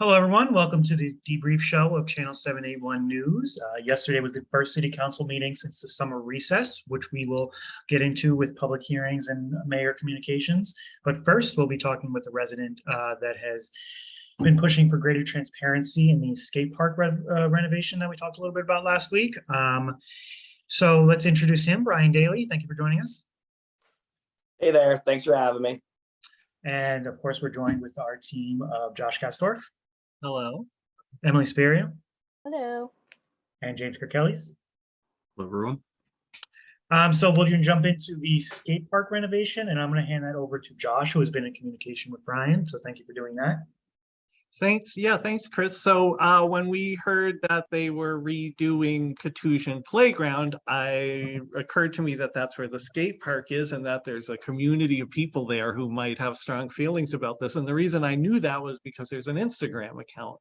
Hello, everyone. Welcome to the debrief show of Channel 781 News. Uh, yesterday was the first city council meeting since the summer recess, which we will get into with public hearings and mayor communications. But first, we'll be talking with a resident uh, that has been pushing for greater transparency in the skate park re uh, renovation that we talked a little bit about last week. Um, so let's introduce him, Brian Daly. Thank you for joining us. Hey there, thanks for having me. And of course, we're joined with our team of Josh Castorf, Hello. Emily Sperio, Hello. and James Kirkelly. Hello, everyone. Um, so we'll jump into the skate park renovation and I'm gonna hand that over to Josh, who has been in communication with Brian. So thank you for doing that. Thanks. Yeah, thanks, Chris. So uh, when we heard that they were redoing Katusian Playground, I occurred to me that that's where the skate park is and that there's a community of people there who might have strong feelings about this. And the reason I knew that was because there's an Instagram account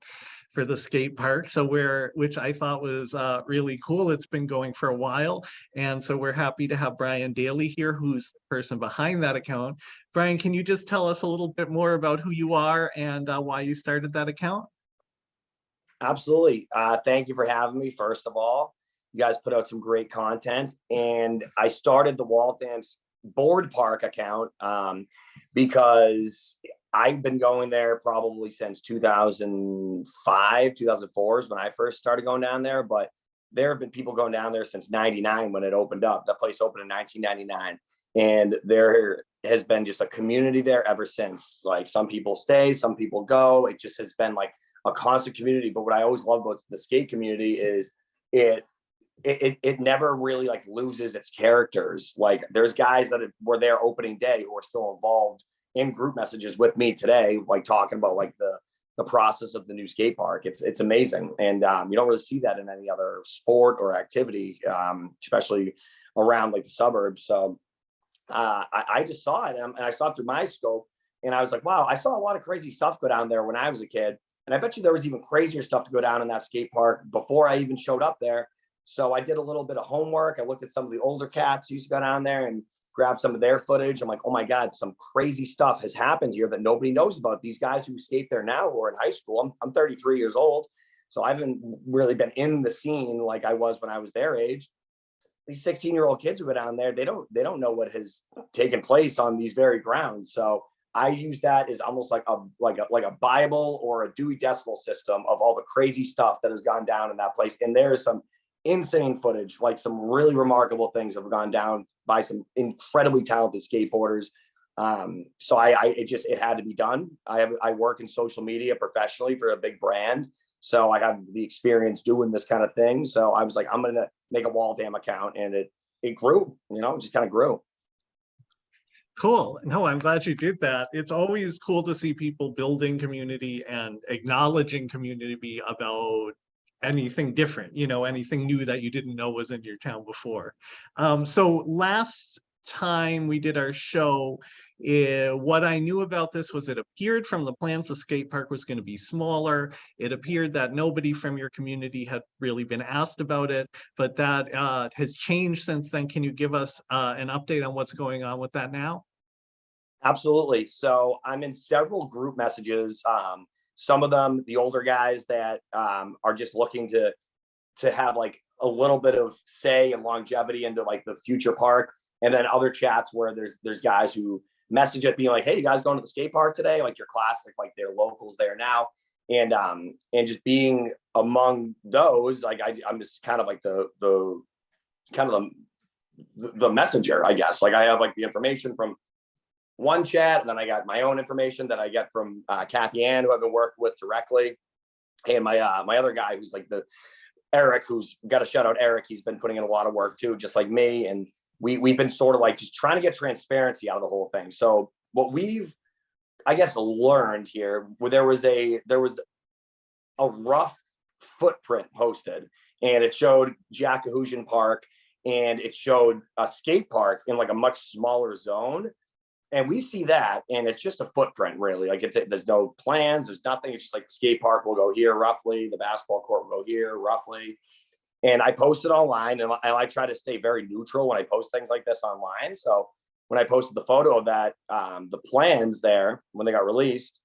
for the skate park. So where, which I thought was uh, really cool. It's been going for a while. And so we're happy to have Brian Daly here, who's the person behind that account. Brian, can you just tell us a little bit more about who you are and uh, why you started that account? Absolutely. Uh, thank you for having me, first of all. You guys put out some great content and I started the Waltham's board park account um, because I've been going there probably since 2005, 2004 is when I first started going down there, but there have been people going down there since 99 when it opened up. The place opened in 1999 and there has been just a community there ever since. Like some people stay, some people go. It just has been like a constant community. But what I always love about the skate community is it it, it never really like loses its characters. Like there's guys that were there opening day who are still involved in group messages with me today, like talking about like the the process of the new skate park. It's it's amazing, and um, you don't really see that in any other sport or activity, um, especially around like the suburbs. So uh, I, I, just saw it and, I saw it through my scope and I was like, wow, I saw a lot of crazy stuff go down there when I was a kid. And I bet you there was even crazier stuff to go down in that skate park before I even showed up there. So I did a little bit of homework. I looked at some of the older cats who used to go down there and grab some of their footage. I'm like, oh my God, some crazy stuff has happened here that nobody knows about. These guys who skate there now who are in high school. I'm, I'm 33 years old. So I haven't really been in the scene like I was when I was their age these 16 year old kids who go down there, they don't they don't know what has taken place on these very grounds. So I use that as almost like a like a like a Bible or a Dewey Decimal System of all the crazy stuff that has gone down in that place. And there is some insane footage, like some really remarkable things have gone down by some incredibly talented skateboarders. Um, so I, I it just it had to be done. I have I work in social media professionally for a big brand. So I have the experience doing this kind of thing. So I was like, I'm gonna make a Waltham account, and it it grew. You know, just kind of grew. Cool. No, I'm glad you did that. It's always cool to see people building community and acknowledging community about anything different, you know, anything new that you didn't know was in your town before. Um, so last time we did our show, uh, what I knew about this was it appeared from the plans the skate park was going to be smaller. It appeared that nobody from your community had really been asked about it, but that uh, has changed since then. Can you give us uh, an update on what's going on with that now? Absolutely. So I'm in several group messages. Um, some of them, the older guys that um, are just looking to to have like a little bit of say and longevity into like the future park. And then other chats where there's there's guys who message it being like hey you guys going to the skate park today? Like your classic like they're locals there now. And um and just being among those like I, i'm just kind of like the the kind of the the messenger i guess. Like i have like the information from one chat and then i got my own information that i get from uh, kathy ann who i've been working with directly and my uh my other guy who's like the eric who's got a shout out eric he's been putting in a lot of work too just like me and we we've been sort of like just trying to get transparency out of the whole thing. So what we've, I guess, learned here, where there was a there was a rough footprint posted, and it showed Jackahousian Park, and it showed a skate park in like a much smaller zone. And we see that, and it's just a footprint, really. Like it's there's no plans, there's nothing. It's just like the skate park will go here roughly, the basketball court will go here roughly and I posted online and I, I, try to stay very neutral when I post things like this online. So when I posted the photo of that, um, the plans there, when they got released,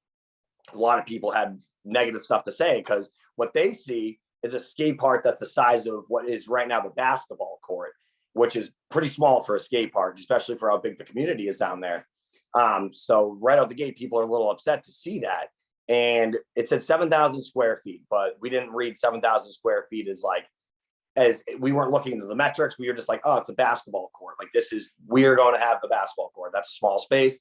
a lot of people had negative stuff to say because what they see is a skate park that's the size of what is right now the basketball court, which is pretty small for a skate park, especially for how big the community is down there. Um, so right out the gate, people are a little upset to see that. And it said seven thousand square feet, but we didn't read seven thousand square feet as like, as we weren't looking into the metrics. We were just like, oh, it's a basketball court. Like this is, we are going to have the basketball court. That's a small space.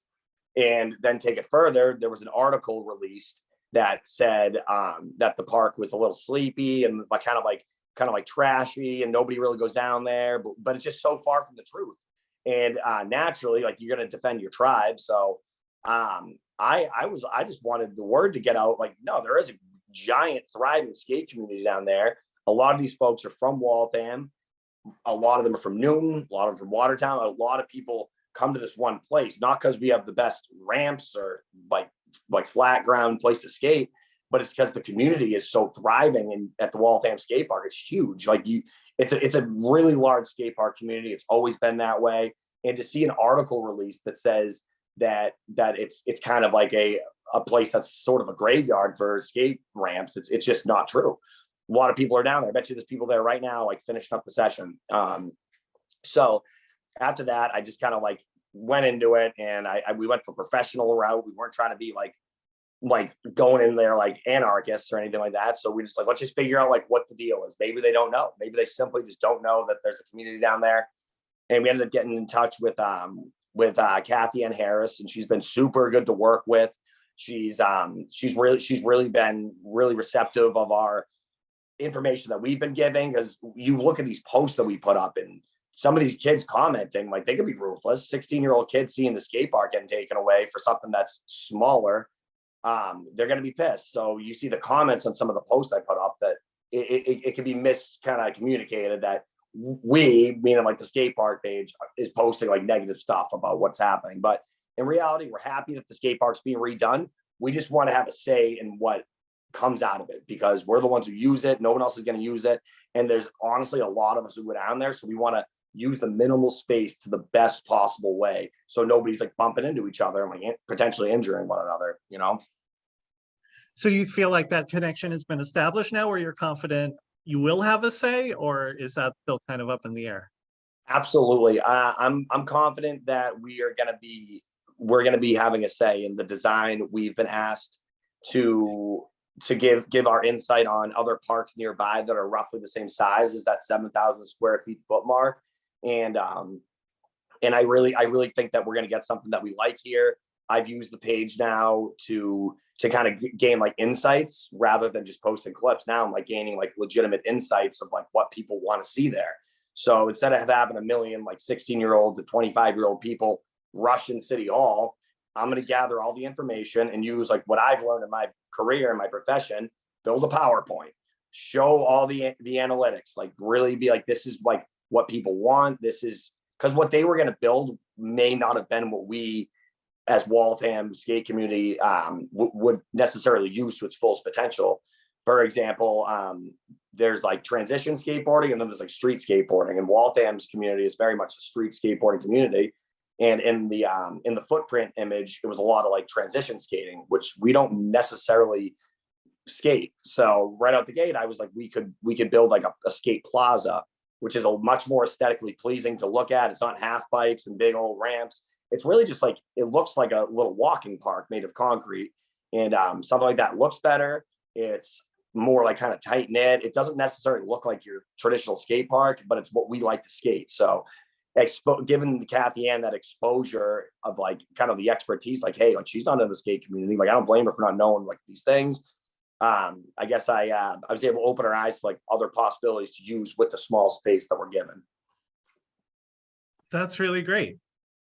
And then take it further, there was an article released that said um, that the park was a little sleepy and like kind of like kind of like trashy and nobody really goes down there, but, but it's just so far from the truth. And uh, naturally, like you're going to defend your tribe. So um, I, I was, I just wanted the word to get out. Like, no, there is a giant thriving skate community down there. A lot of these folks are from Waltham. A lot of them are from Newton, a lot of them from Watertown. A lot of people come to this one place, not because we have the best ramps or like like flat ground place to skate, but it's because the community is so thriving and at the Waltham skate park, it's huge. Like you, it's a it's a really large skate park community. It's always been that way. And to see an article released that says that that it's it's kind of like a a place that's sort of a graveyard for skate ramps, it's it's just not true. A lot of people are down there. I bet you there's people there right now, like finishing up the session. Um, so after that, I just kind of like went into it and I, I we went the professional route. We weren't trying to be like like going in there like anarchists or anything like that. So we just like let's just figure out like what the deal is. Maybe they don't know. Maybe they simply just don't know that there's a community down there. And we ended up getting in touch with um with uh Kathy Ann Harris and she's been super good to work with. She's um she's really she's really been really receptive of our information that we've been giving because you look at these posts that we put up and some of these kids commenting like they could be ruthless 16 year old kids seeing the skate park getting taken away for something that's smaller um they're going to be pissed. So you see the comments on some of the posts i put up that it, it, it can be mis kind of communicated that we meaning like the skate park page is posting like negative stuff about what's happening. But in reality we're happy that the skate park's being redone. We just want to have a say in what comes out of it because we're the ones who use it. No one else is going to use it. And there's honestly a lot of us who go down there so we want to use the minimal space to the best possible way. So nobody's like bumping into each other and like potentially injuring one another you know So you feel like that connection has been established now where you're confident you will have a say, or is that still kind of up in the air? absolutely. Uh, i'm i'm confident that we are going to be we're going to be having a say in the design. We've been asked to to give give our insight on other parks nearby that are roughly the same size as that 7000 square feet foot mark and um and i really i really think that we're going to get something that we like here i've used the page now to to kind of gain like insights rather than just posting clips. Now i'm like gaining like legitimate insights of like what people want to see there. So instead of having a million like 16 year old to 25 year old people rush in city hall i'm going to gather all the information and use like what i've learned in my career and my profession build a powerpoint show all the the analytics like really be like this is like what people want this is because what they were going to build may not have been what we as Waltham skate community um, would necessarily use to its fullest potential. For example, um, there's like transition skateboarding and then there's like street skateboarding. And Waltham's community is very much a street skateboarding community. And in the um, in the footprint image, it was a lot of like transition skating, which we don't necessarily skate. So right out the gate, I was like, we could we could build like a, a skate plaza, which is a much more aesthetically pleasing to look at. It's not half pipes and big old ramps it's really just like it looks like a little walking park made of concrete and um, something like that looks better. It's more like kind of tight knit. It doesn't necessarily look like your traditional skate park but it's what we like to skate. So expo- given Kathy Ann that exposure of like kind of the expertise like hey like she's not in the skate community like I don't blame her for not knowing like these things. Um I guess I uh, I was able to open her eyes to like other possibilities to use with the small space that we're given. That's really great.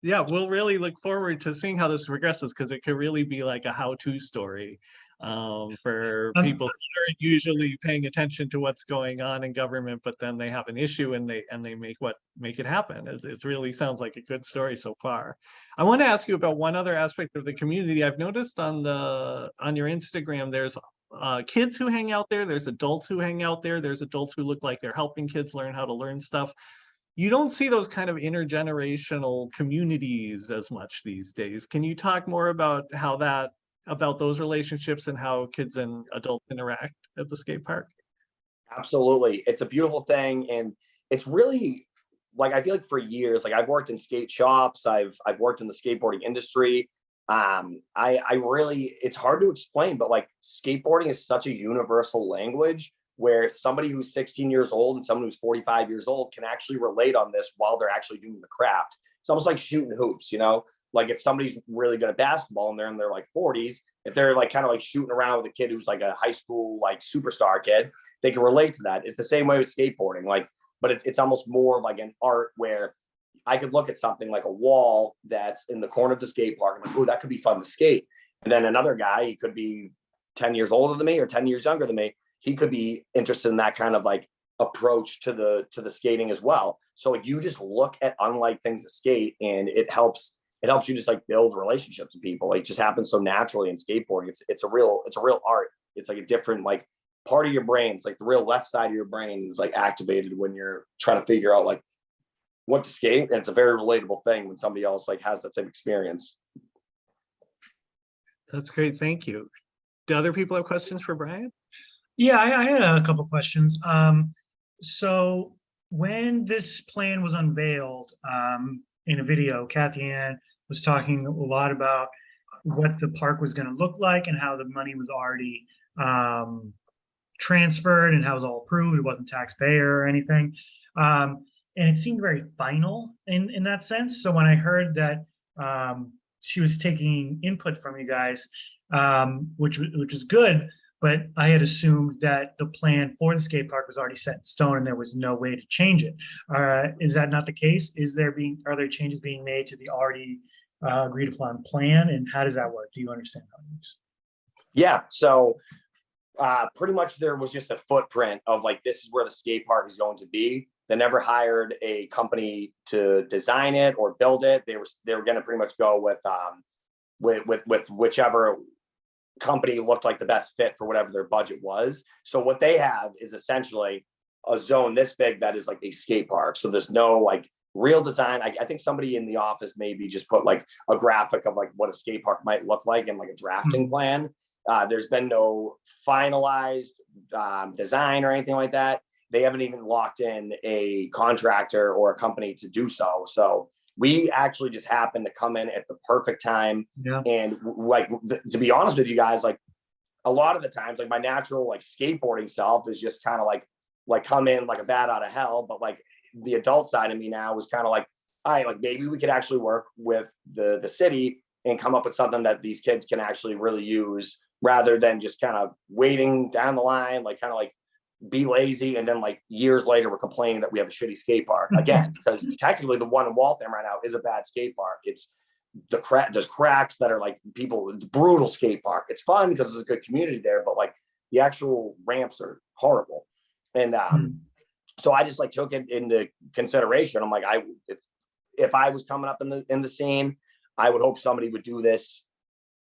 Yeah, we'll really look forward to seeing how this progresses because it could really be like a how-to story um, for people that aren't usually paying attention to what's going on in government, but then they have an issue and they and they make what make it happen. It, it really sounds like a good story so far. I want to ask you about one other aspect of the community. I've noticed on the on your Instagram, there's uh, kids who hang out there. There's adults who hang out there. There's adults who look like they're helping kids learn how to learn stuff you don't see those kind of intergenerational communities as much these days. Can you talk more about how that about those relationships and how kids and adults interact at the skate park? Absolutely. It's a beautiful thing. And it's really like I feel like for years, like I've worked in skate shops, I've I've worked in the skateboarding industry. Um, I I really it's hard to explain, but like skateboarding is such a universal language where somebody who's 16 years old and someone who's 45 years old can actually relate on this while they're actually doing the craft. It's almost like shooting hoops, you know? Like if somebody's really good at basketball and they're in their like 40s, if they're like kind of like shooting around with a kid who's like a high school like superstar kid, they can relate to that. It's the same way with skateboarding, like, but it's it's almost more like an art where I could look at something like a wall that's in the corner of the skate park. and like, oh, that could be fun to skate. And then another guy, he could be 10 years older than me or 10 years younger than me. He could be interested in that kind of like approach to the to the skating as well. So you just look at unlike things to skate and it helps it helps you just like build relationships with people. It just happens so naturally in skateboarding. It's it's a real it's a real art. It's like a different like part of your brain. It's like the real left side of your brain is like activated when you're trying to figure out like what to skate. And it's a very relatable thing when somebody else like has that same experience. That's great. Thank you. Do other people have questions for Brian? Yeah, I, I had a couple questions. Um, so when this plan was unveiled, um, in a video, Kathy Ann was talking a lot about what the park was gonna look like and how the money was already, um, transferred and how it was all approved. It wasn't taxpayer or anything. Um, and it seemed very final in, in that sense. So when I heard that, um, she was taking input from you guys, um, which, which is good, but I had assumed that the plan for the skate park was already set in stone and there was no way to change it. Uh, is that not the case? Is there being, are there changes being made to the already uh, agreed upon plan? And how does that work? Do you understand how it works? Yeah, so uh, pretty much there was just a footprint of like, this is where the skate park is going to be. They never hired a company to design it or build it. They were, they were gonna pretty much go with, um, with, with, with whichever company looked like the best fit for whatever their budget was. So what they have is essentially a zone this big that is like a skate park. So there's no like real design. I, I think somebody in the office maybe just put like a graphic of like what a skate park might look like and like a drafting plan. Uh, there's been no finalized um, design or anything like that. They haven't even locked in a contractor or a company to do so. So we actually just happened to come in at the perfect time Yeah. and like to be honest with you guys, like a lot of the times, like my natural like skateboarding self is just kind of like like come in like a bat out of hell. But like the adult side of me now was kind of like, all right, like maybe we could actually work with the the city and come up with something that these kids can actually really use rather than just kind of waiting down the line, like kind of like be lazy and then like years later we're complaining that we have a shitty skate park again because technically the one in Waltham right now is a bad skate park. It's the crack there's cracks that are like people brutal skate park. It's fun because there's a good community there, but like the actual ramps are horrible. And um so I just like took it into consideration. I'm like, I if if I was coming up in the in the scene, I would hope somebody would do this.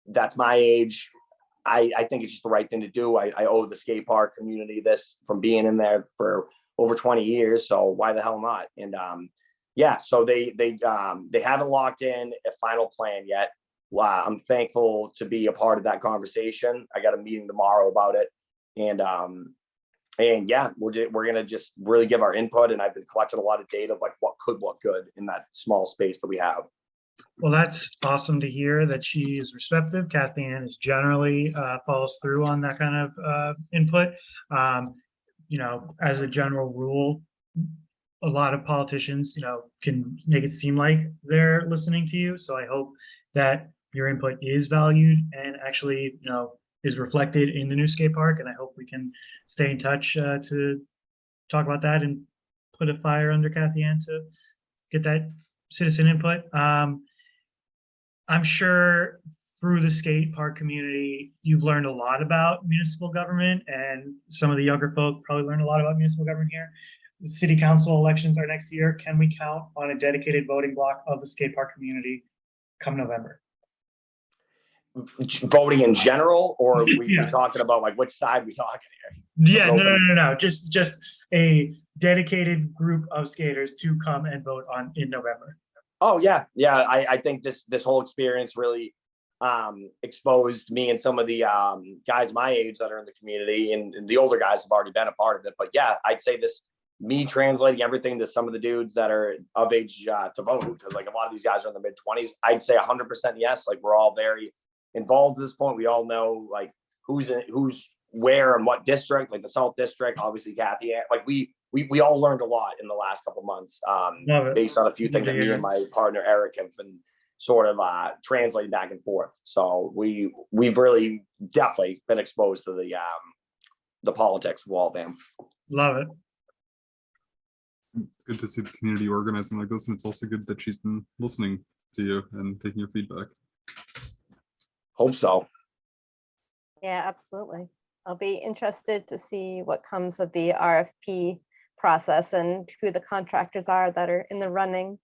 That's my age. I, I think it's just the right thing to do. I, I owe the skate park community this from being in there for over 20 years. So why the hell not? And um, yeah, so they they um, they haven't locked in a final plan yet. Wow, I'm thankful to be a part of that conversation. I got a meeting tomorrow about it, and um, and yeah, we're ju- we're gonna just really give our input. And I've been collecting a lot of data of like what could look good in that small space that we have. Well, that's awesome to hear that she is receptive. Kathy Ann is generally uh, follows through on that kind of uh, input. Um, You know, as a general rule, a lot of politicians, you know, can make it seem like they're listening to you. So I hope that your input is valued and actually, you know, is reflected in the new skate park. And I hope we can stay in touch uh, to talk about that and put a fire under Kathy Ann to get that citizen input. Um, I'm sure through the skate park community, you've learned a lot about municipal government and some of the younger folk probably learned a lot about municipal government here. The city council elections are next year. Can we count on a dedicated voting bloc of the skate park community come November? Voting in general, or are we Yeah. talking about like which side we talking here? Yeah, no, no, no, no, just, just a dedicated group of skaters to come and vote on in November. Oh yeah, yeah. I, I think this this whole experience really um, exposed me and some of the um, guys my age that are in the community, and, and the older guys have already been a part of it. But yeah, I'd say this me translating everything to some of the dudes that are of age uh, to vote because like a lot of these guys are in the mid 20s. I'd say 100% yes. Like we're all very involved at this point. We all know like who's in who's where and what district, like the Salt District, obviously Kathy. Like we we we all learned a lot in the last couple months um, based on a few things that me and my partner Eric have been sort of uh translating back and forth. So we we've really definitely been exposed to the um the politics of Waltham. Love it. It's good to see the community organizing like this, and it's also good that she's been listening to you and taking your feedback. Hope so. Yeah, absolutely. I'll be interested to see what comes of the RFP process and who the contractors are that are in the running.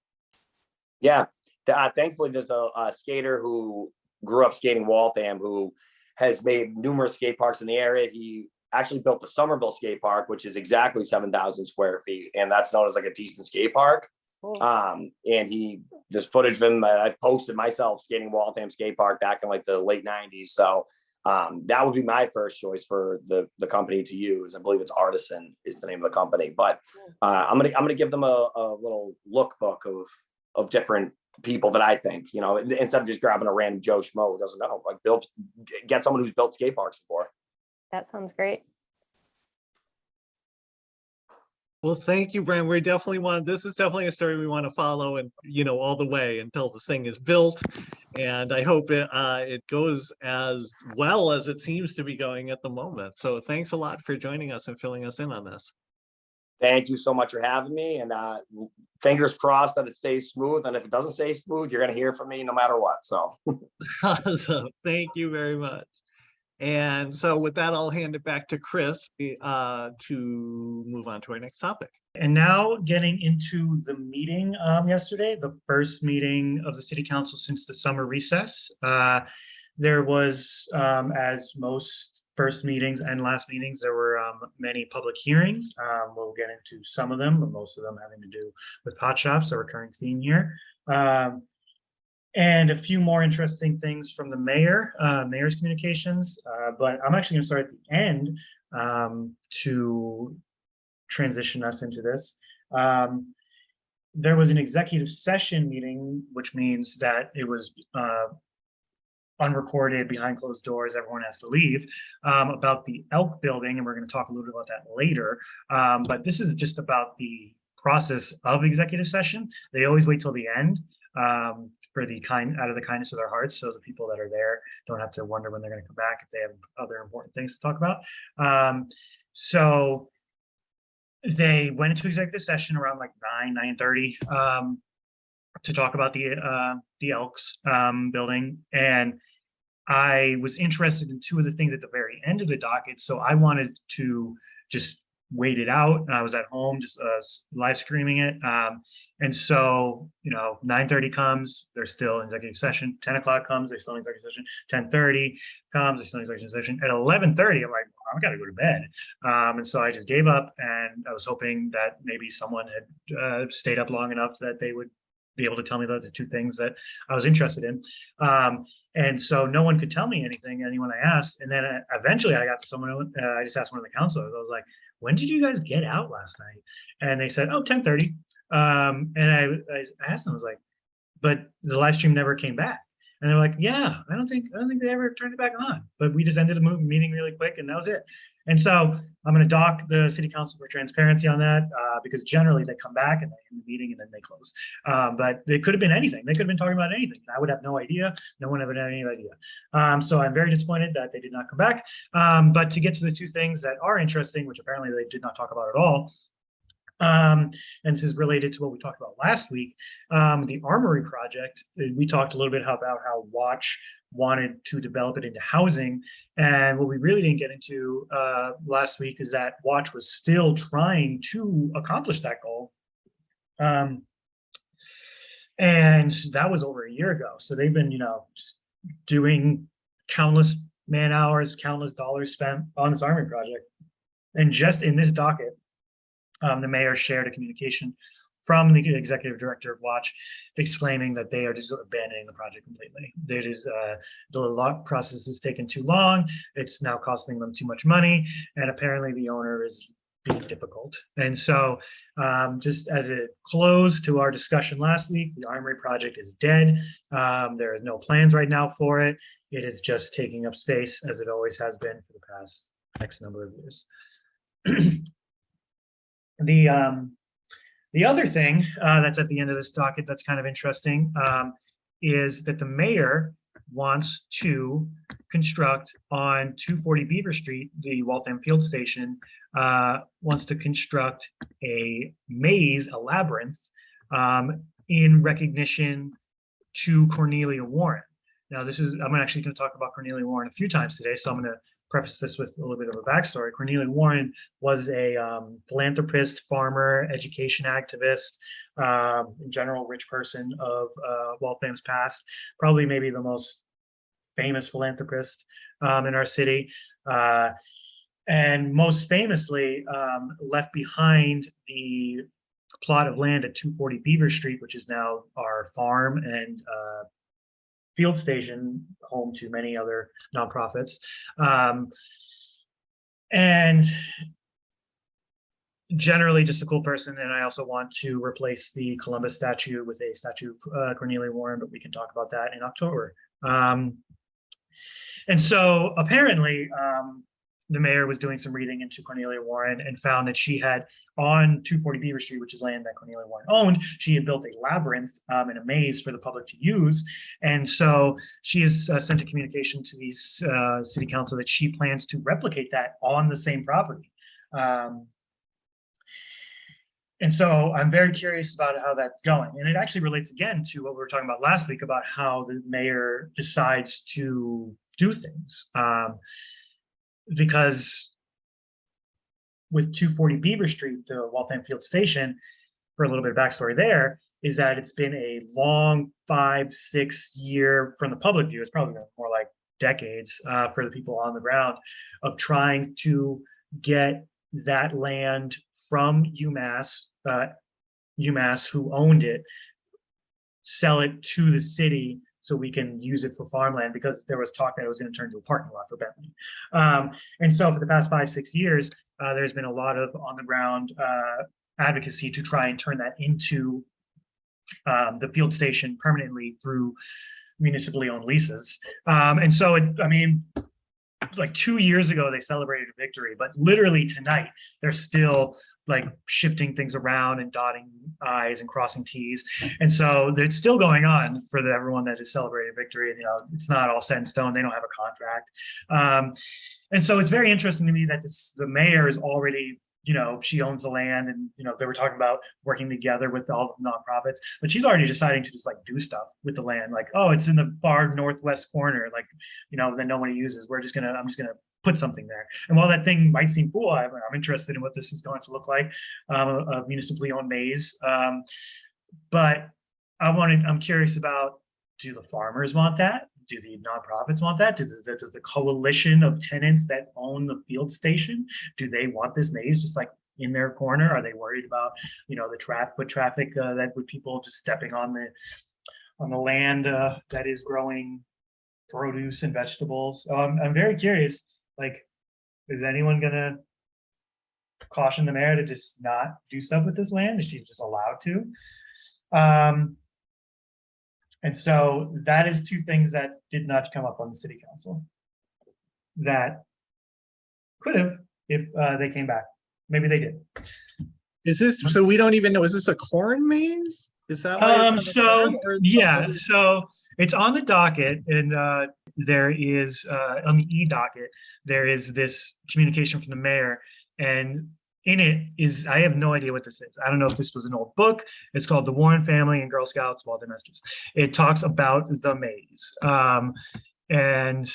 Yeah, uh, thankfully, there's a, a skater who grew up skating Waltham who has made numerous skate parks in the area. He actually built the Somerville skate park, which is exactly 7,000 square feet, and that's known as like a decent skate park. Cool. Um, and he, there's footage of him that I've posted myself skating Waltham skate park back in like the late 90s. So um, that would be my first choice for the the company to use. I believe it's Artisan is the name of the company, but uh, I'm gonna I'm gonna give them a, a little lookbook of of different people that I think, you know, instead of just grabbing a random Joe Schmo who doesn't know, like build, get someone who's built skate parks before. That sounds great. Well, thank you, Brent. We definitely want, this is definitely a story we want to follow and, you know, all the way until the thing is built. And I hope it, uh, it goes as well as it seems to be going at the moment. So thanks a lot for joining us and filling us in on this. Thank you so much for having me and uh, fingers crossed that it stays smooth. And if it doesn't stay smooth, you're gonna hear from me no matter what. So Awesome. Thank you very much. And so with that, I'll hand it back to Chris uh, to move on to our next topic. And now getting into the meeting um, yesterday, the first meeting of the city council since the summer recess. Uh, There was, um, as most first meetings and last meetings, there were um, many public hearings. Um, We'll get into some of them, but most of them having to do with pot shops, a recurring theme here. Um, And a few more interesting things from the mayor, uh, mayor's communications, uh, but I'm actually gonna start at the end um, to transition us into this. Um, there was an executive session meeting, which means that it was uh, unrecorded behind closed doors. Everyone has to leave um, about the Elk Building, and we're going to talk a little bit about that later. Um, but this is just about the process of executive session. They always wait till the end um, for the kind out of the kindness of their hearts, so the people that are there don't have to wonder when they're going to come back if they have other important things to talk about. Um, so they went into executive session around like nine, nine thirty, um, to talk about the, uh, the Elks, um, building. And I was interested in two of the things at the very end of the docket, so I wanted to just wait it out. And I was at home, just, uh, live streaming it. Um, and so, you know, nine thirty comes, they're still executive session. Ten o'clock comes, they're still in executive session. Ten thirty comes, they're still in executive session. At eleven thirty, I'm like, I gotta go to bed. Um, and so I just gave up and I was hoping that maybe someone had, uh, stayed up long enough that they would be able to tell me the, the two things that I was interested in. Um, and so no one could tell me anything, anyone I asked. And then uh, eventually I got to someone, uh, I just asked one of the councilors, I was like, when did you guys get out last night? And they said, oh, 1030. Um, and I, I asked them, I was like, but the live stream never came back. And they're like, yeah, I don't think, I don't think they ever turned it back on, but we just ended mo- meeting really quick and that was it. And so I'm gonna dock the city council for transparency on that, uh, because generally they come back and they end the meeting and then they close. Um, but it could have been anything. They could have been talking about anything. I would have no idea. No one ever had any idea. Um, so I'm very disappointed that they did not come back. Um, but to get to the two things that are interesting, which apparently they did not talk about at all, um, and this is related to what we talked about last week, um, the Armory project. We talked a little bit about how Watch wanted to develop it into housing. And what we really didn't get into uh, last week is that Watch was still trying to accomplish that goal. Um, and that was over a year ago. So they've been, you know, doing countless man hours, countless dollars spent on this Armory project. And just in this docket, um, the mayor shared a communication from the executive director of Watch exclaiming that they are just abandoning the project completely. It is, uh, the lot process has taken too long. It's now costing them too much money. And apparently the owner is being difficult. And so um, just as a close to our discussion last week, the Armory project is dead. Um, there are no plans right now for it. It is just taking up space as it always has been for the past X number of years. The, um, the other thing uh, that's at the end of this docket that's kind of interesting um, is that the mayor wants to construct on 240 Beaver Street, the Waltham Field Station, uh, wants to construct a maze, a labyrinth, um, in recognition to Cornelia Warren. Now, this is, I'm actually going to talk about Cornelia Warren a few times today, so I'm going to preface this with a little bit of a backstory. Cornelia Warren was a um, philanthropist, farmer, education activist, um, in general, rich person of uh, Waltham's past, probably maybe the most famous philanthropist um, in our city. Uh, and most famously um, left behind the plot of land at 240 Beaver Street, which is now our farm and uh, field station, home to many other nonprofits. Um, and generally just a cool person. And I also want to replace the Columbus statue with a statue of uh, Cornelia Warren, but we can talk about that in October. Um, and so apparently, um, the mayor was doing some reading into Cornelia Warren and found that she had on 240 Beaver Street, which is land that Cornelia Warren owned, she had built a labyrinth um, and a maze for the public to use. And so she has uh, sent a communication to the uh, city council that she plans to replicate that on the same property. Um, and so I'm very curious about how that's going. And it actually relates again to what we were talking about last week about how the mayor decides to do things. Um, because with 240 Beaver Street, the Waltham Field Station, for a little bit of backstory there, is that it's been a long five, six year, from the public view, it's probably more like decades uh, for the people on the ground of trying to get that land from UMass, uh, UMass who owned it, sell it to the city so we can use it for farmland because there was talk that it was going to turn into a parking lot for Bentley. Um, and so for the past five, six years, uh, there's been a lot of on the ground uh, advocacy to try and turn that into um, the field station permanently through municipally owned leases. Um, and so, it, I mean, like two years ago, they celebrated a victory, but literally tonight, they're still like shifting things around and dotting I's and crossing T's. And so it's still going on for the, everyone that has celebrated victory. And you know, it's not all set in stone. They don't have a contract. Um, and so it's very interesting to me that this, the mayor is already, you know, she owns the land and, you know, they were talking about working together with all the nonprofits, but she's already deciding to just like do stuff with the land. Like, oh, it's in the far northwest corner, like, you know, that nobody uses. We're just gonna, I'm just gonna put something there. And while that thing might seem cool, I'm, I'm interested in what this is going to look like, um, a, municipally owned maze. Um, but I wanted, I'm curious about, do the farmers want that? Do the nonprofits want that? Do the, does the coalition of tenants that own the field station, do they want this maze just like in their corner? Are they worried about, you know, the traffic, foot traffic uh, that with people just stepping on the, on the land uh, that is growing produce and vegetables? I'm, I'm very curious like, is anyone gonna caution the mayor to just not do stuff with this land? Is she just allowed to? Um, and so that is two things that did not come up on the city council. That could have if uh, they came back. Maybe they did. Is this, so we don't even know, is this a corn maze? Is that? why it's on Um, so, corn, or it's yeah, so it's on the docket and uh, there is, uh, on the e-docket, there is this communication from the mayor. And in it is, I have no idea what this is. I don't know if this was an old book. It's called The Warren Family and Girl Scouts Walden Masters. It talks about the maze. Um, and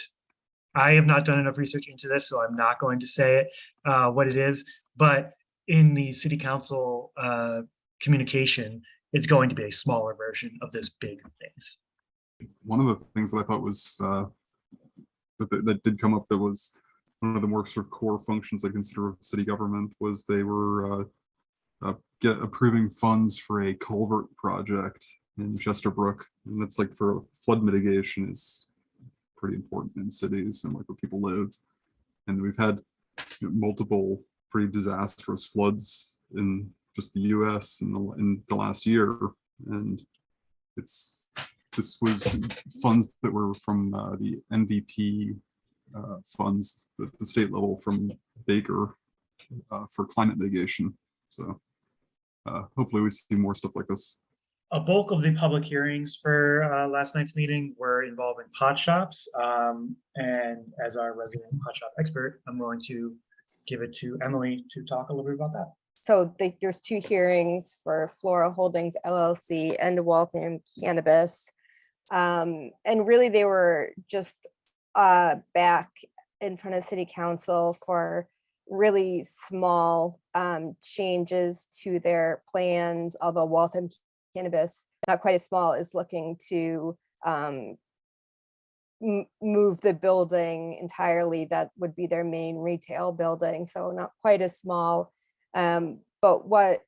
I have not done enough research into this, so I'm not going to say it, uh, what it is. But in the city council uh, communication, it's going to be a smaller version of this big maze. One of the things that I thought was, uh, that, that- did come up that was one of the more sort of core functions I consider of city government was they were, uh, uh, get approving funds for a culvert project in Chester Brook. And that's like for flood mitigation is pretty important in cities and like where people live. And we've had you know, multiple pretty disastrous floods in just the US in the, in the last year. And it's, this was funds that were from uh, the MVP uh, funds at the state level from Baker uh, for climate mitigation. So uh, hopefully we see more stuff like this. A bulk of the public hearings for uh, last night's meeting were involving pot shops. um, And as our resident pot shop expert, I'm going to give it to Emily to talk a little bit about that. So the- there's two hearings for Flora Holdings LLC and Waltham Cannabis. Um, and really they were just uh back in front of city council for really small um changes to their plans, although Waltham Cannabis, not quite as small, is looking to um move the building entirely. That would be their main retail building, so not quite as small. Um, but what,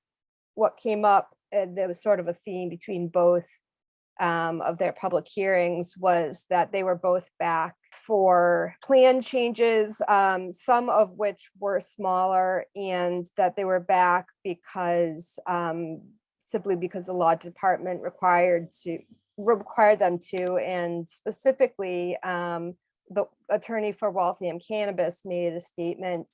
what came up, uh, there was sort of a theme between both um, of their public hearings was that they were both back for plan changes, um, some of which were smaller and that they were back because um, simply because the law department required to, required them to, and specifically um, the attorney for Waltham Cannabis made a statement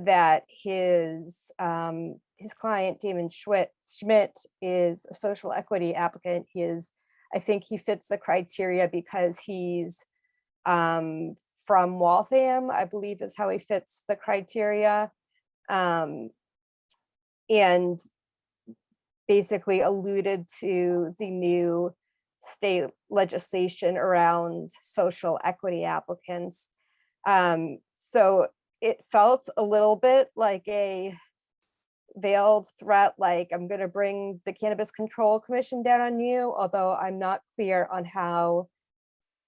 that his um his client Damon Schmidt is a social equity applicant. He is, I think he fits the criteria because he's um from Waltham, I believe is how he fits the criteria. Um and basically alluded to the new state legislation around social equity applicants. Um, so it felt a little bit like a veiled threat, like I'm gonna bring the Cannabis Control Commission down on you, although I'm not clear on how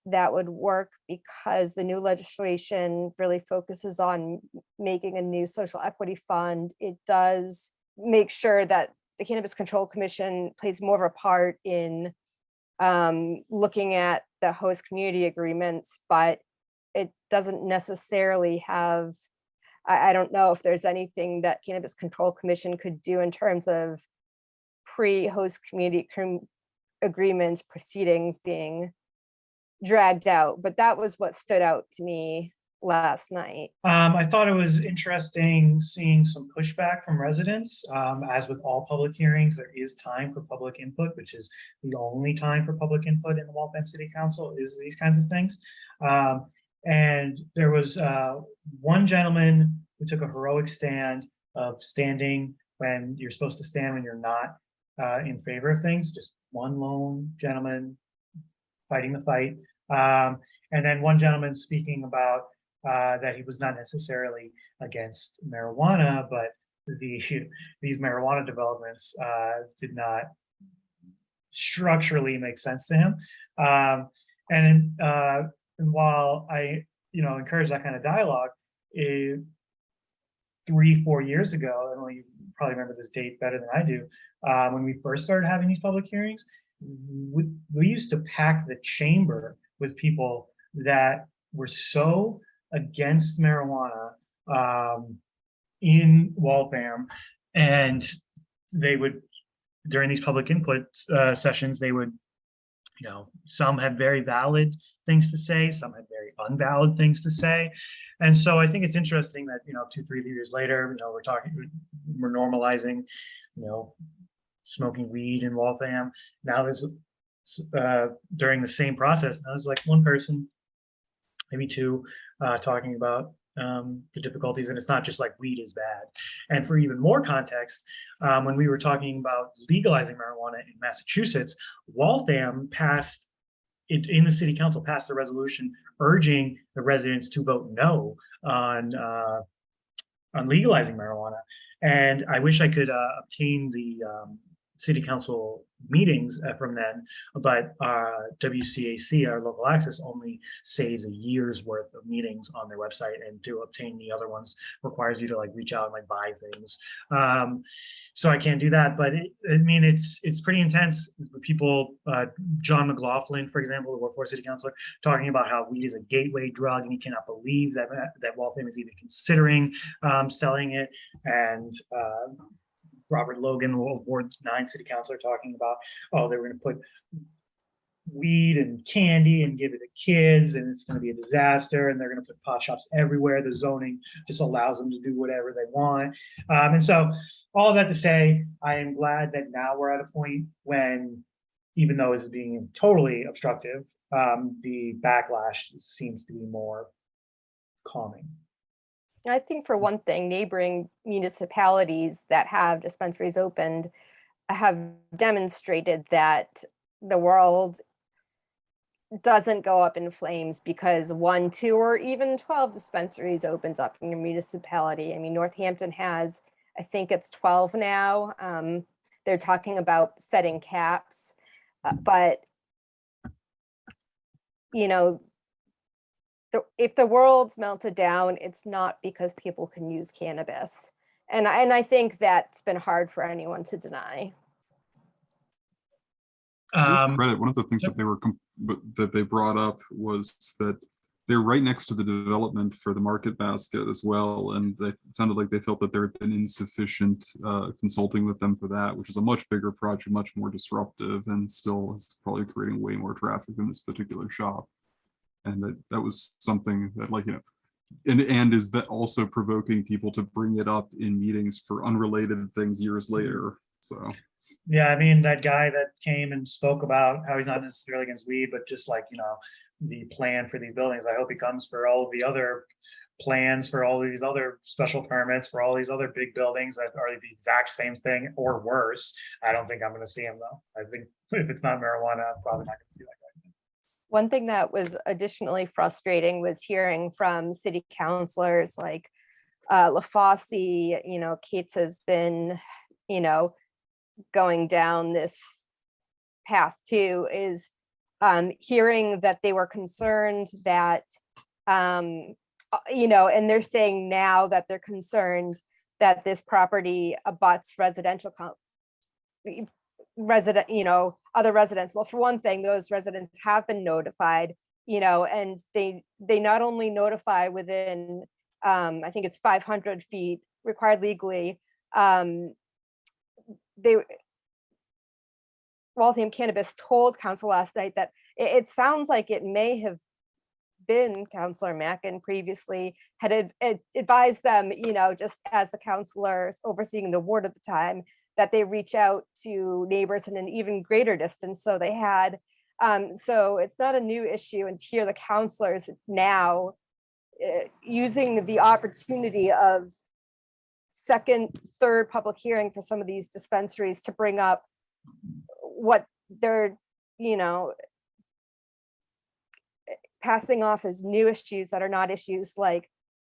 that would work because the new legislation really focuses on making a new social equity fund. It does make sure that the Cannabis Control Commission plays more of a part in um, looking at the host community agreements, but it doesn't necessarily have, I, I don't know if there's anything that Cannabis Control Commission could do in terms of pre-host community com- agreements proceedings being dragged out, but that was what stood out to me last night. Um, I thought it was interesting seeing some pushback from residents. Um, as with all public hearings, there is time for public input, which is the only time for public input in the Waltham City Council is these kinds of things. Um, and there was, uh, one gentleman who took a heroic stand of standing when you're supposed to stand when you're not, uh, in favor of things, just one lone gentleman fighting the fight. Um, and then one gentleman speaking about uh, that he was not necessarily against marijuana, but the these marijuana developments uh, did not structurally make sense to him. Um, and, uh, and while I, you know, encourage that kind of dialogue, it, three, four years ago, and you probably remember this date better than I do, uh, when we first started having these public hearings, we, we used to pack the chamber with people that were so against marijuana um, in Waltham, and they would during these public input uh, sessions they would, you know, some had very valid things to say, some had very unvalid things to say, and so I think it's interesting that you know two three years later, you know, we're talking we're normalizing, you know, smoking weed in Waltham. Now there's uh, during the same process, now there's like one person, maybe two, uh, talking about um, the difficulties, and it's not just like weed is bad. And for even more context, um, when we were talking about legalizing marijuana in Massachusetts, Waltham passed it in the city council passed a resolution urging the residents to vote no on uh, on legalizing marijuana. And I wish I could uh, obtain the um, city council meetings uh, from then, but uh, WCAC, our local access, only saves a year's worth of meetings on their website, and to obtain the other ones requires you to like reach out and like buy things. Um, so I can't do that, but it, I mean, it's it's pretty intense. People, uh, John McLaughlin, for example, the workforce city councilor, talking about how weed is a gateway drug, and he cannot believe that that Waltham is even considering um, selling it, and uh, Robert Logan, Ward Nine City Councilor, talking about, oh, they were gonna put weed and candy and give it to kids, and it's gonna be a disaster, and they're gonna put pot shops everywhere. The zoning just allows them to do whatever they want. Um, and so, all that to say, I am glad that now we're at a point when, even though it's being totally obstructive, um, the backlash seems to be more calming. I think for one thing, neighboring municipalities that have dispensaries opened have demonstrated that the world doesn't go up in flames because one, two, or even 12 dispensaries opens up in your municipality. I mean, Northampton has, I think it's 12 now. Um, they're talking about setting caps, uh, but you know, the, if the world's melted down, it's not because people can use cannabis. And I, and I think that's been hard for anyone to deny. Um, Credit, one of the things that they were, that they brought up was that they're right next to the development for the market basket as well. And they it sounded like they felt that there had been insufficient uh, consulting with them for that, which is a much bigger project, much more disruptive and still is probably creating way more traffic in this particular shop. And that, that was something that like, you know, and, and is that also provoking people to bring it up in meetings for unrelated things years mm-hmm. later? So. Yeah, I mean, that guy that came and spoke about how he's not necessarily against weed, but just like, you know, the plan for these buildings. I hope he comes for all of the other plans for all these other special permits for all these other big buildings that are the exact same thing or worse. I don't think I'm gonna see him though. I think if it's not marijuana, I'm probably not gonna see that guy. One thing that was additionally frustrating was hearing from city councilors like uh, LaFosse, you know, Katz has been, you know, going down this path too, is um, hearing that they were concerned that, um, uh, you know, and they're saying now that they're concerned that this property abuts residential resident, you know, other residents. Well, for one thing, those residents have been notified, you know, and they, they not only notify within, um, I think it's five hundred feet required legally, um, they, Waltham Cannabis told council last night that it, it sounds like it may have been Counselor Mackin previously had ad- ad- advised them, you know, just as the counselors overseeing the ward at the time, that they reach out to neighbors in an even greater distance. So they had, um, so it's not a new issue and here the counselors now uh, using the opportunity of second, third public hearing for some of these dispensaries to bring up what they're, you know, passing off as new issues that are not issues like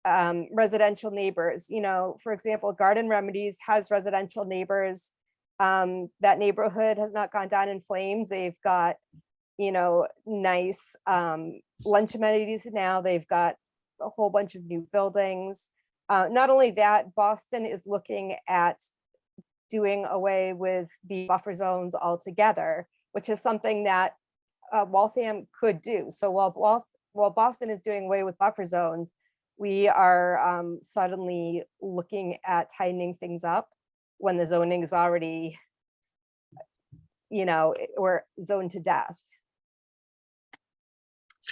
um, residential neighbors, you know, for example, Garden Remedies has residential neighbors. Um, that neighborhood has not gone down in flames. They've got, you know, nice um, lunch amenities now. They've got a whole bunch of new buildings. Uh, not only that, Boston is looking at doing away with the buffer zones altogether, which is something that uh, Waltham could do. So while, while, while Boston is doing away with buffer zones, we are um, suddenly looking at tightening things up when the zoning is already, you know, i- or zoned to death.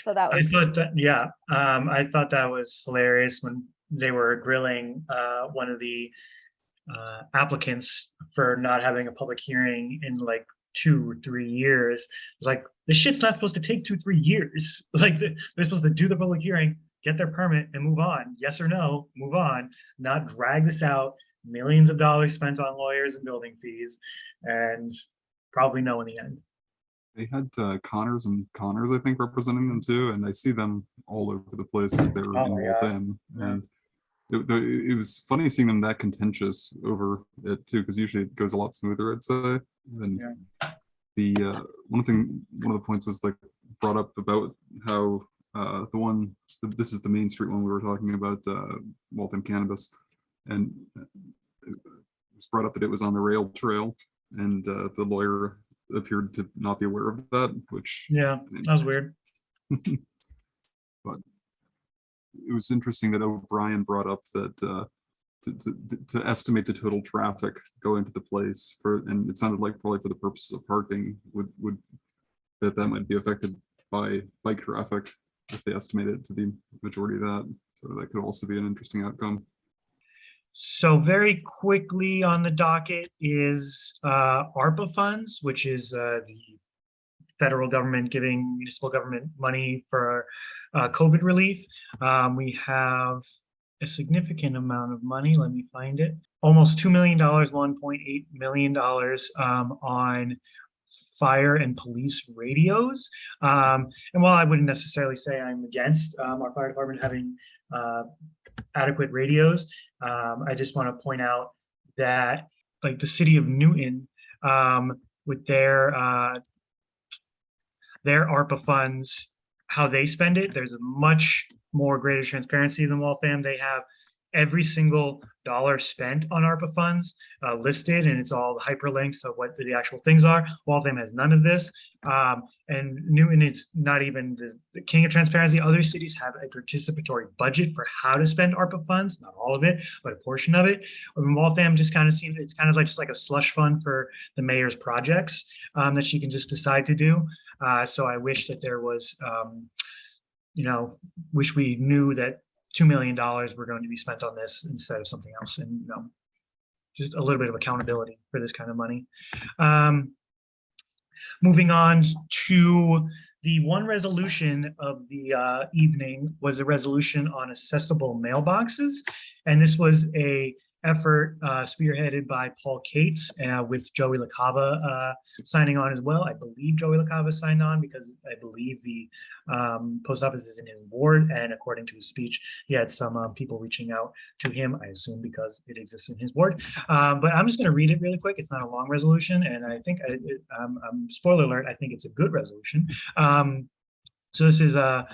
So that was. I thought that, yeah, um, I thought that was hilarious when they were grilling, uh, one of the uh, applicants for not having a public hearing in like two or three years. Like, this shit's not supposed to take two, three years. Like, they're supposed to do the public hearing, get their permit and move on. Yes or no, move on, not drag this out. Millions of dollars spent on lawyers and building fees and probably no in the end. They had uh, Connors and Connors, I think, representing them too, and I see them all over the place because they were Oh in my God. And it, it was funny seeing them that contentious over it too, because usually it goes a lot smoother, I'd say. And the, uh, one thing, one of the points was like brought up about how, uh, the one, this is the Main Street one we were talking about, uh, Waltham Cannabis. And uh, it was brought up that it was on the rail trail and, uh, the lawyer appeared to not be aware of that, which Yeah, that was weird. but it was interesting that O'Brien brought up that uh, to, to, to estimate the total traffic going to the place for, and it sounded like probably for the purposes of parking would, would, that that might be affected by bike traffic if they estimate it to be majority of that. So that could also be an interesting outcome. So very quickly on the docket is uh, ARPA funds, which is uh, the federal government giving municipal government money for uh, COVID relief. Um, We have a significant amount of money. Let me find it. Almost $2 million, $1.8 million um, on fire and police radios. Um, And while I wouldn't necessarily say I'm against um, our fire department having uh, adequate radios, um, I just want to point out that like the city of Newton, um, with their, uh, their ARPA funds, how they spend it, there's a much more greater transparency than Waltham. They have every single dollar spent on ARPA funds uh, listed and it's all hyperlinks of what the actual things are. Waltham has none of this. Um, and Newton is not even the, the king of transparency. Other cities have a participatory budget for how to spend ARPA funds, not all of it, but a portion of it. Um, Waltham just kind of seems, it's kind of like just like a slush fund for the mayor's projects um, that she can just decide to do. Uh, so I wish that there was, um, you know, wish we knew that $2 million were going to be spent on this instead of something else and, you know, just a little bit of accountability for this kind of money. Um, moving on to the one resolution of the uh, evening was a resolution on accessible mailboxes. And this was a effort uh, spearheaded by Paul Katz uh, with Joey LaCava uh, signing on as well. I believe Joey LaCava signed on because I believe the um, post office is in his ward. And according to his speech, he had some um, people reaching out to him, I assume because it exists in his ward. Um, but I'm just going to read it really quick. It's not a long resolution. And I think, I, it, um, um, spoiler alert, I think it's a good resolution. Um, so this is uh,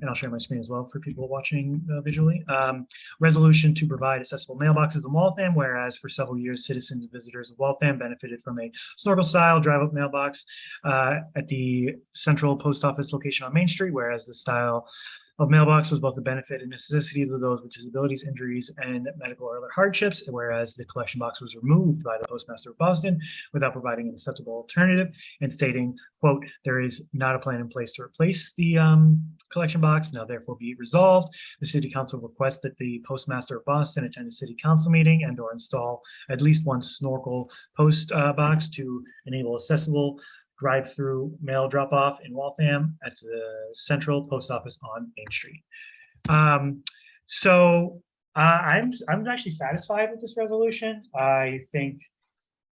and I'll share my screen as well for people watching uh, visually. Um, resolution to provide accessible mailboxes in Waltham, whereas for several years, citizens and visitors of Waltham benefited from a snorkel-style drive-up mailbox uh, at the central post office location on Main Street, whereas the style of mailbox was both a benefit and necessity to those with disabilities, injuries, and medical or other hardships, whereas the collection box was removed by the Postmaster of Boston without providing an acceptable alternative and stating, quote, there is not a plan in place to replace the um, collection box, now therefore be resolved. The city council requests that the Postmaster of Boston attend a city council meeting and or install at least one snorkel post uh, box to enable accessible drive-through mail drop-off in Waltham at the central post office on Main Street. Um, so uh, I'm I'm actually satisfied with this resolution. I think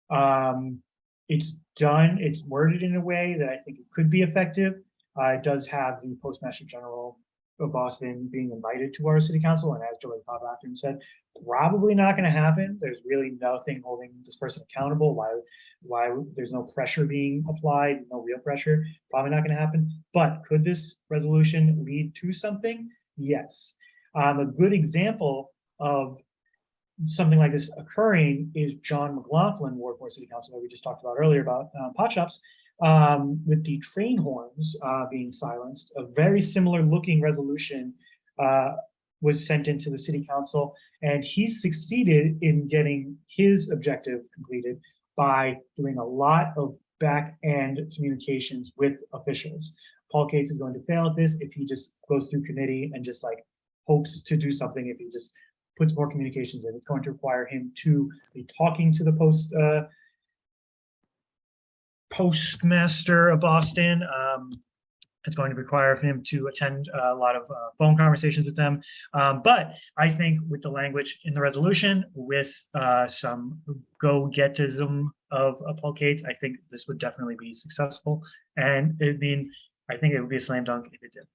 um, it's done. It's worded in a way that I think it could be effective. Uh, it does have the Postmaster General of Boston being invited to our city council, and as Joey Bob Acton said, probably not going to happen. There's really nothing holding this person accountable. Why? Why there's no pressure being applied? No real pressure. Probably not going to happen. But could this resolution lead to something? Yes. Um, a good example of something like this occurring is John McLaughlin, Ward Four City Council, that we just talked about earlier about uh, pot shops, um, with the train horns uh, being silenced. A very similar looking resolution uh, was sent into the city council, and he succeeded in getting his objective completed by doing a lot of back end communications with officials. Paul Katz is going to fail at this if he just goes through committee and just like hopes to do something if he just puts more communications in. It's going to require him to be talking to the post uh, postmaster of Boston. Um, it's going to require him to attend a lot of uh, phone conversations with them. Um, but I think with the language in the resolution, with uh, some go-getism of uh, Paul Katz, I think this would definitely be successful. And I mean, I think it would be a slam dunk if it did.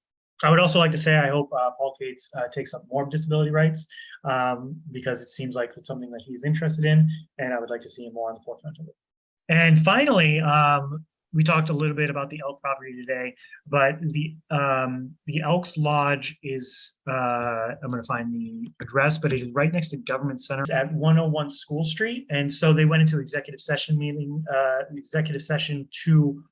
I would also like to say, I hope uh, Paul Katz uh, takes up more disability rights um, because it seems like it's something that he's interested in, and I would like to see him more on the forefront of it. And finally, um, we talked a little bit about the elk property today, but the um, the Elks Lodge is uh, I'm going to find the address, but it is right next to Government Center at 101 School Street, and so they went into executive session meeting, uh, executive session to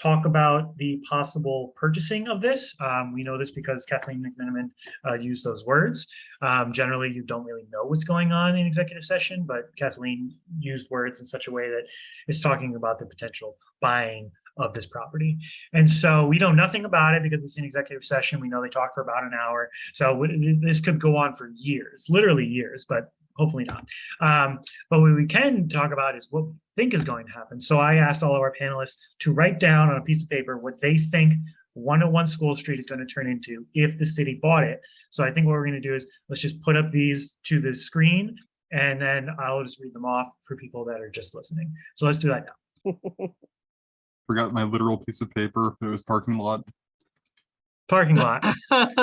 talk about the possible purchasing of this. Um, we know this because Kathleen McMenamin uh, used those words. Um, generally, you don't really know what's going on in executive session, but Kathleen used words in such a way that it's talking about the potential buying of this property. And so we know nothing about it because it's an executive session. We know they talked for about an hour. So this could go on for years, literally years, but hopefully not. Um, but what we can talk about is what we think is going to happen. So I asked all of our panelists to write down on a piece of paper what they think 101 School Street is going to turn into if the city bought it. So I think what we're going to do is let's just put up these to the screen and then I'll just read them off for people that are just listening. So let's do that now. Forgot my literal piece of paper. It was parking lot. Parking lot. We I've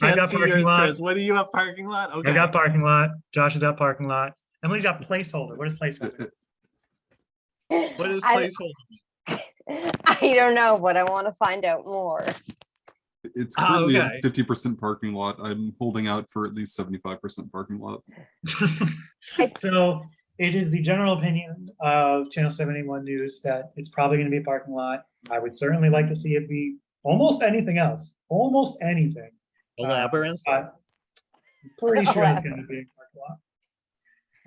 can't got see parking yours, lot. Chris. What do you have parking lot? I got parking lot. Josh has got parking lot. Emily's got placeholder. What is placeholder? What is I- placeholder? I don't know, but I want to find out more. It's Ah, currently okay. at fifty percent parking lot. I'm holding out for at least seventy-five percent parking lot. So it is the general opinion of Channel 71 News that it's probably going to be a parking lot. I would certainly like to see it be almost anything else, almost anything. A labyrinth? But I'm pretty sure it's going to be a parking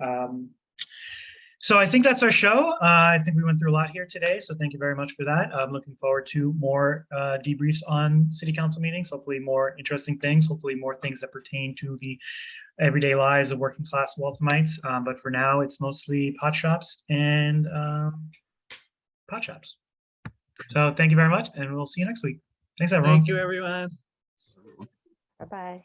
lot. Um, So I think that's our show. Uh, I think we went through a lot here today, so thank you very much for that. I'm looking forward to more uh, debriefs on city council meetings, hopefully more interesting things, hopefully more things that pertain to the everyday lives of working class Walthamites. Um, But for now, it's mostly pot shops and um, pot shops. So thank you very much, and we'll see you next week. Thanks, everyone. Thank you, everyone. Bye-bye.